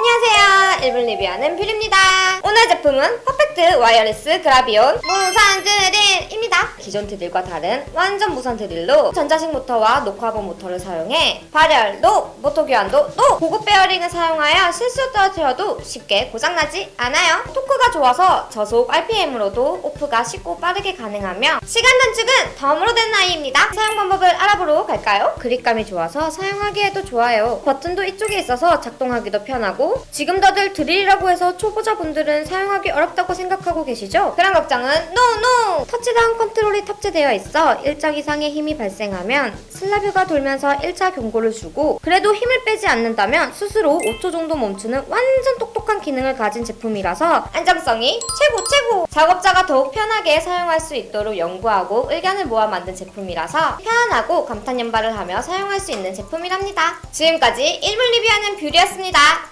안녕하세요. 일본 리뷰하는 뷰리입니다. 오늘 제품은 퍼펙트 와이어리스 그라비온 무선 드릴입니다. 기존 드릴과 다른 완전 무선 드릴로 전자식 모터와 녹화본 모터를 사용해 발열도 모터 교환도 또 고급 베어링을 사용하여 실수 떨어뜨려도 쉽게 고장나지 않아요. 토크가 좋아서 저속 RPM으로도 오프가 쉽고 빠르게 가능하며 시간 단축은 덤으로 된 아이입니다. 사용 방법을 알아보러 갈까요? 그립감이 좋아서 사용하기에도 좋아요. 버튼도 이쪽에 있어서 작동하기도 편하고 지금 다들 드릴이라고 해서 초보자분들은 사용하기 어렵다고 생각하고 계시죠? 그런 걱정은 노노! 터치다운 컨트롤이 탑재되어 있어 일정 이상의 힘이 발생하면 슬라뷰가 돌면서 1차 경고를 주고 그래도 힘을 빼지 않는다면 스스로 5초 정도 멈추는 완전 똑똑한 기능을 가진 제품이라서 안정성이 최고 최고! 작업자가 더욱 편하게 사용할 수 있도록 연구하고 의견을 모아 만든 제품이라서 편안하고 감탄 연발을 하며 사용할 수 있는 제품이랍니다. 지금까지 1분 리뷰하는 뷰리였습니다.